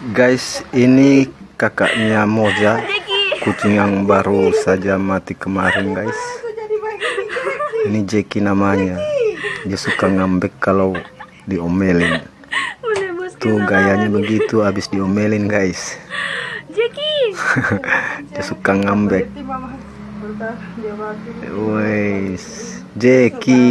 Guys, ini kakaknya Moza, kucing yang baru saja mati kemarin, guys. Ini Jeki namanya. Dia suka ngambek kalau diomelin. Tuh gayanya begitu abis diomelin, guys. Jeki. Dia suka ngambek. Wes, Jeki.